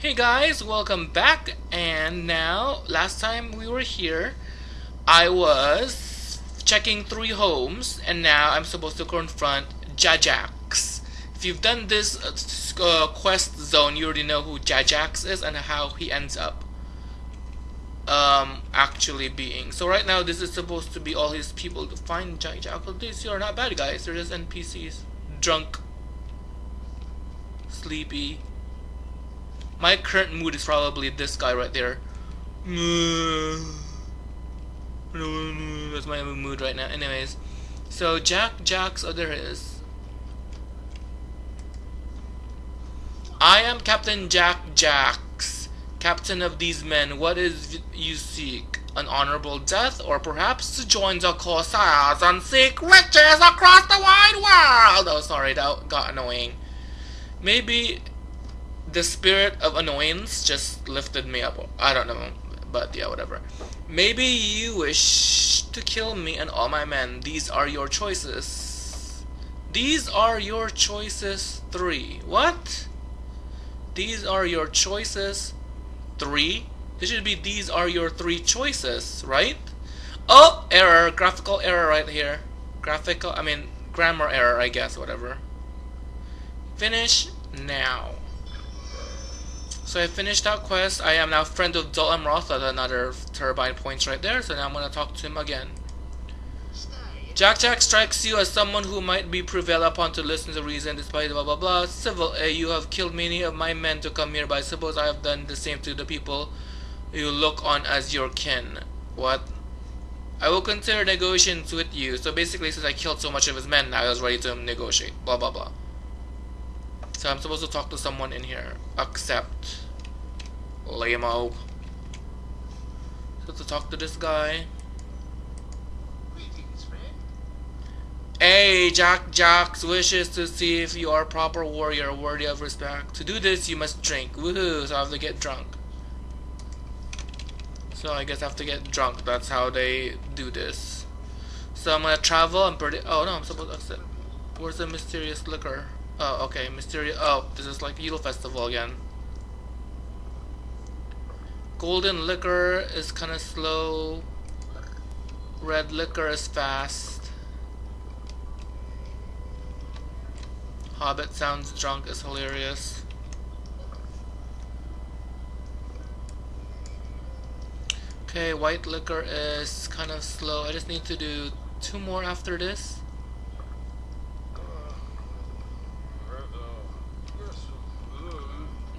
Hey guys, welcome back. And now, last time we were here, I was checking three homes, and now I'm supposed to confront Jajax. If you've done this uh, quest zone, you already know who Jajax is and how he ends up um, actually being. So right now, this is supposed to be all his people to find Jajax. Well, these are not bad guys, they're just NPCs. Drunk. Sleepy my current mood is probably this guy right there. That's my mood right now. Anyways, so Jack Jacks, oh there is. I am Captain Jack Jacks, captain of these men. What is you seek? An honorable death, or perhaps to join the Corsairs and seek riches across the wide world? Oh, sorry, that got annoying. Maybe the spirit of annoyance just lifted me up. I don't know, but yeah, whatever. Maybe you wish to kill me and all my men. These are your choices. These are your choices three. What? These are your choices three? This should be these are your three choices, right? Oh, error. Graphical error right here. Graphical, I mean, grammar error, I guess, whatever. Finish now. So I finished that quest. I am now friend of Dol Amroth at another turbine points right there. So now I'm gonna talk to him again. Jack Jack strikes you as someone who might be prevailed upon to listen to reason despite blah blah blah. Civil A, you have killed many of my men to come here, but I suppose I have done the same to the people you look on as your kin. What? I will consider negotiations with you. So basically, since I killed so much of his men, I was ready to negotiate. Blah blah blah. So I'm supposed to talk to someone in here. Accept. Lamo. So to talk to this guy. Hey, Jack Jacks wishes to see if you are a proper warrior worthy of respect. To do this, you must drink. Woohoo, so I have to get drunk. So I guess I have to get drunk. That's how they do this. So I'm gonna travel. I'm pretty. Oh no, I'm supposed to accept. Where's the mysterious liquor? Oh, okay, mysterious. Oh, this is like Yule Festival again. Golden liquor is kind of slow. Red liquor is fast. Hobbit sounds drunk is hilarious. Okay, white liquor is kind of slow. I just need to do two more after this.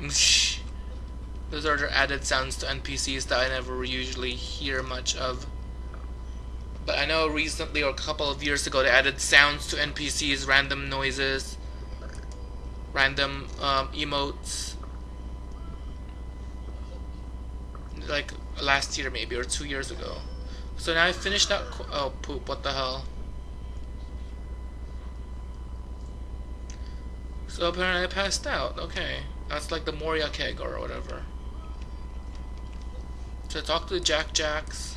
Those are added sounds to NPCs that I never usually hear much of. But I know recently or a couple of years ago they added sounds to NPCs, random noises, random um, emotes. Like last year maybe or two years ago. So now I finished that. oh poop! What the hell? So apparently I passed out. Okay. That's like the Moria keg or whatever. So talk to the Jack Jacks.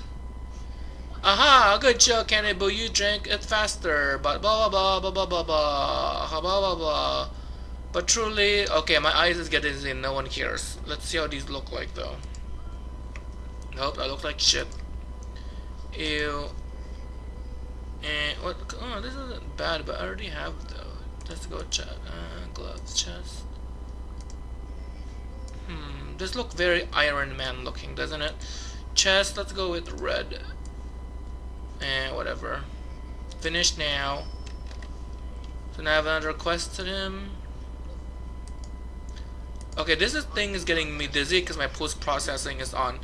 Aha! Good job, Cannibal. You drank it faster. But blah blah blah blah blah blah blah blah blah blah. But truly, okay, my eyes is getting in. No one cares. Let's see how these look like though. Nope, I look like shit. Ew. And what? Oh, this isn't bad, but I already have though. Let's go check. Uh, gloves, chest. Hmm, this look very Iron Man looking, doesn't it? Chest, let's go with red. Eh, whatever. Finish now. So now I have another quest to him. Okay, this is, thing is getting me dizzy because my post-processing is on.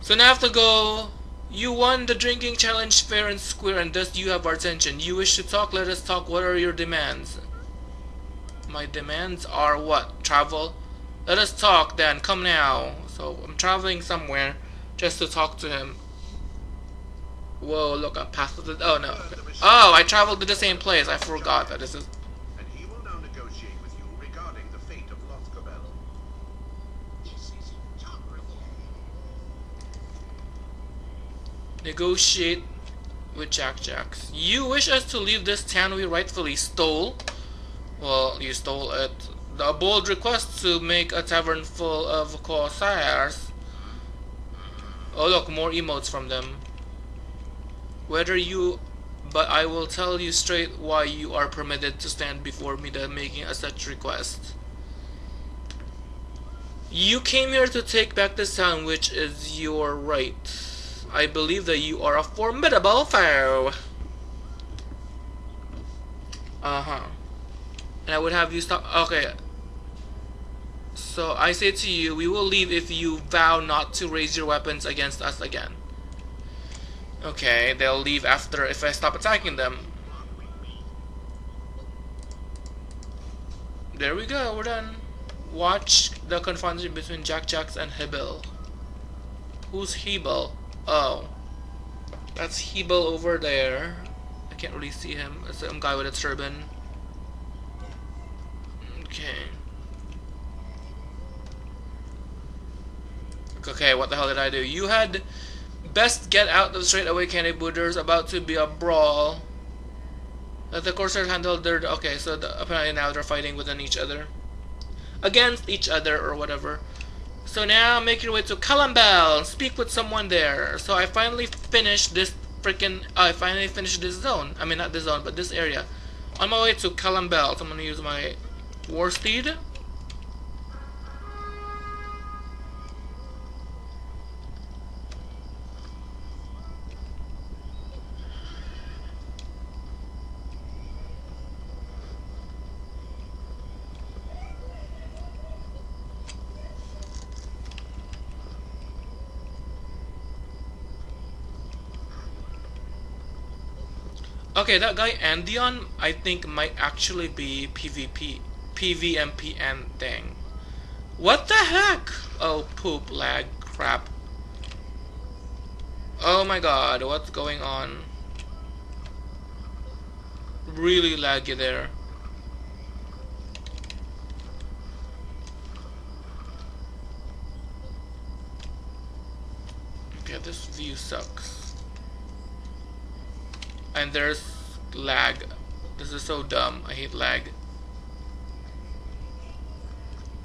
So now I have to go... You won the drinking challenge fair and square and thus you have our attention. You wish to talk, let us talk. What are your demands? My demands are what? Travel? Let us talk then, come now. So I'm traveling somewhere just to talk to him. Whoa, look, I passed the... Oh, no. Oh, I traveled to the same place. I forgot that this is... Negotiate with Jack Jacks. You wish us to leave this town we rightfully stole? Well, you stole it The bold request to make a tavern full of corsairs. Oh look, more emotes from them. Whether you but I will tell you straight why you are permitted to stand before me than making a such request. You came here to take back the town, which is your right. I believe that you are a formidable foe. Uh-huh. And I would have you stop. Okay. So I say to you, we will leave if you vow not to raise your weapons against us again. Okay, they'll leave after if I stop attacking them. There we go, we're done. Watch the confrontation between Jack Jacks and Hebel. Who's Hebel? Oh. That's Hebel over there. I can't really see him. It's some guy with a turban. Okay. Okay, what the hell did I do? You had Best get out of the straight away, Kenny There's about to be a brawl. Let the Corsairs handle their... Okay, so the, apparently now they're fighting within each other. Against each other or whatever. So now make your way to Calembel. Speak with someone there. So I finally finished this freaking... Uh, I finally finished this zone. I mean, not this zone, but this area. On my way to Calembel. So I'm going to use my War Steed. Okay, that guy Andion, I think might actually be PvP, PVMPN thing. What the heck? Oh, poop, lag, crap. Oh my god, what's going on? Really laggy there. Okay, this view sucks and there's lag this is so dumb I hate lag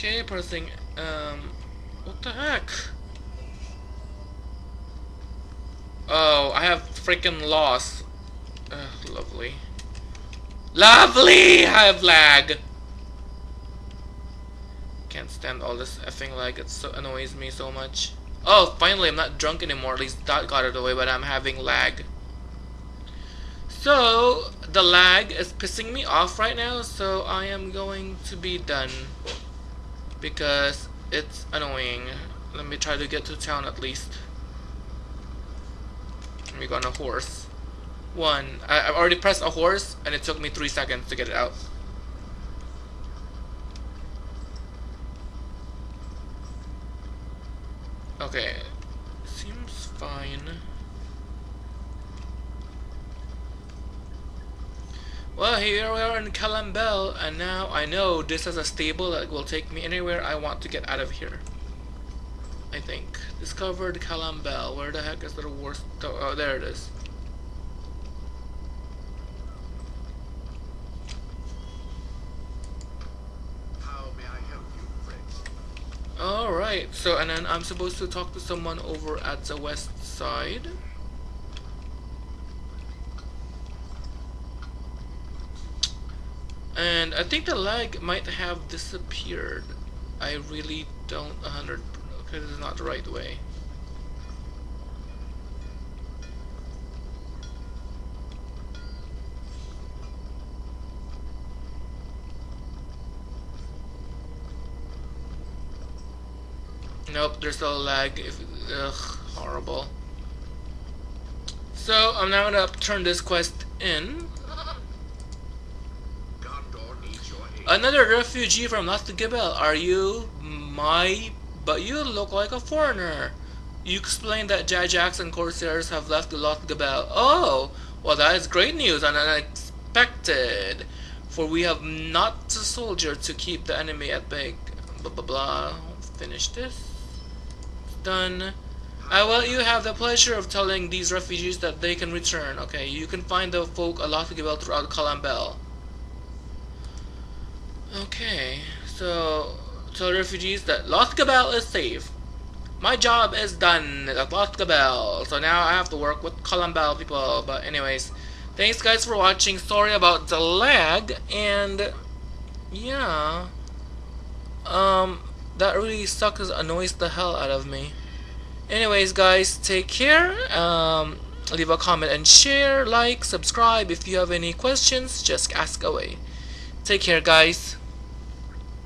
okay pressing um what the heck? Oh I have freaking loss Ugh, lovely. Lovely! I have lag! Can't stand all this effing lag it so annoys me so much. Oh finally I'm not drunk anymore at least that got it away but I'm having lag. So, the lag is pissing me off right now, so I am going to be done. Because it's annoying. Let me try to get to town at least. Let me go on a horse. One. I, have already pressed a horse, and it took me three seconds to get it out. Okay. Seems fine. Well, here we are in Calembel, and now I know this is a stable that will take me anywhere I want to get out of here. I think. Discovered Calembel. Where the heck is the worst? Oh, there it is. Alright, so and then I'm supposed to talk to someone over at the west side. And I think the lag might have disappeared. I really don't 100 because it's not the right way. Nope, there's still a lag. If, ugh, horrible. So I'm now gonna turn this quest in. Another refugee from Lothgabel. Are you my... But you look like a foreigner. You explained that Jajax and Corsairs have left Lothgabel. Oh, well that is great news and unexpected. For we have not a soldier to keep the enemy at bay. Blah blah blah. Finish this. Done. Ah, I will you have the pleasure of telling these refugees that they can return. Okay, you can find the folk a Lothgabel throughout Calembel. Okay, So, tell refugees that Lost Gabelle is safe. My job is done at Lost Gabelle, so now I have to work with Calembel people. But anyways, thanks guys for watching. Sorry about the lag, and yeah, um, that really sucks, annoys the hell out of me. Anyways, guys, take care. Um, leave a comment and share, like, subscribe. If you have any questions, just ask away. Take care, guys.